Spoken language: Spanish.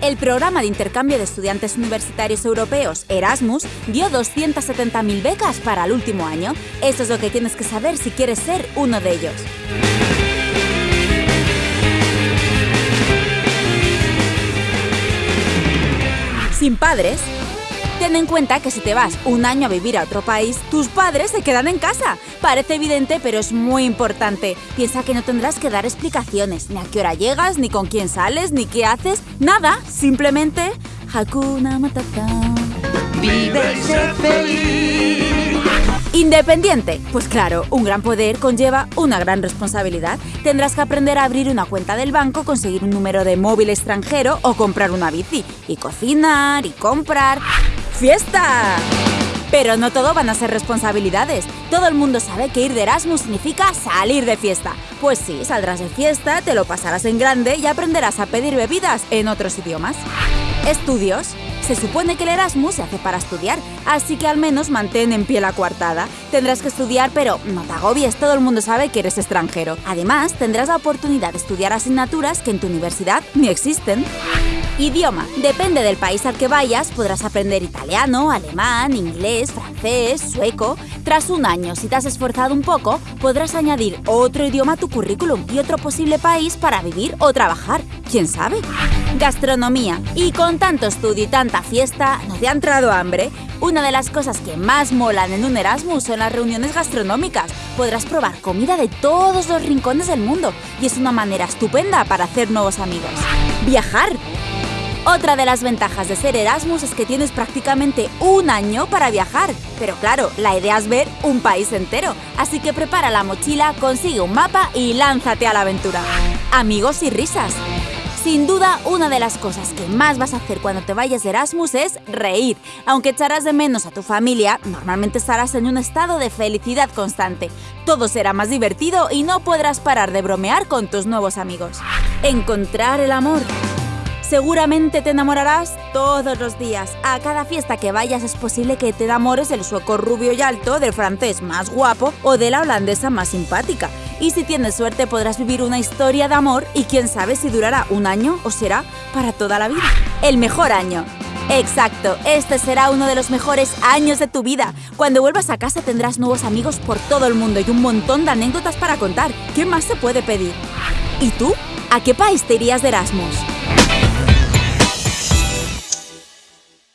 El programa de intercambio de estudiantes universitarios europeos Erasmus dio 270.000 becas para el último año. Eso es lo que tienes que saber si quieres ser uno de ellos. Sin padres, Ten en cuenta que si te vas un año a vivir a otro país, tus padres se quedan en casa. Parece evidente, pero es muy importante. Piensa que no tendrás que dar explicaciones, ni a qué hora llegas, ni con quién sales, ni qué haces. Nada, simplemente Hakuna Matata. Vive y sé feliz. Independiente. Pues claro, un gran poder conlleva una gran responsabilidad. Tendrás que aprender a abrir una cuenta del banco, conseguir un número de móvil extranjero o comprar una bici. Y cocinar y comprar. ¡Fiesta! Pero no todo van a ser responsabilidades. Todo el mundo sabe que ir de Erasmus significa salir de fiesta. Pues sí, saldrás de fiesta, te lo pasarás en grande y aprenderás a pedir bebidas en otros idiomas. Estudios. Se supone que el Erasmus se hace para estudiar, así que al menos mantén en pie la coartada. Tendrás que estudiar, pero no te agobies, todo el mundo sabe que eres extranjero. Además, tendrás la oportunidad de estudiar asignaturas que en tu universidad ni existen. Idioma. Depende del país al que vayas, podrás aprender italiano, alemán, inglés, francés, sueco. Tras un año, si te has esforzado un poco, podrás añadir otro idioma a tu currículum y otro posible país para vivir o trabajar. ¿Quién sabe? Gastronomía. Y con tanto estudio y tanta fiesta, ¿no te ha entrado hambre? Una de las cosas que más molan en un Erasmus son las reuniones gastronómicas. Podrás probar comida de todos los rincones del mundo y es una manera estupenda para hacer nuevos amigos. Viajar. Otra de las ventajas de ser Erasmus es que tienes prácticamente un año para viajar. Pero claro, la idea es ver un país entero. Así que prepara la mochila, consigue un mapa y lánzate a la aventura. Amigos y risas. Sin duda, una de las cosas que más vas a hacer cuando te vayas Erasmus es reír. Aunque echarás de menos a tu familia, normalmente estarás en un estado de felicidad constante. Todo será más divertido y no podrás parar de bromear con tus nuevos amigos. Encontrar el amor. Seguramente te enamorarás todos los días. A cada fiesta que vayas es posible que te enamores del sueco rubio y alto, del francés más guapo o de la holandesa más simpática. Y si tienes suerte podrás vivir una historia de amor y quién sabe si durará un año o será para toda la vida. El mejor año. Exacto, este será uno de los mejores años de tu vida. Cuando vuelvas a casa tendrás nuevos amigos por todo el mundo y un montón de anécdotas para contar. ¿Qué más se puede pedir? ¿Y tú? ¿A qué país te irías de Erasmus?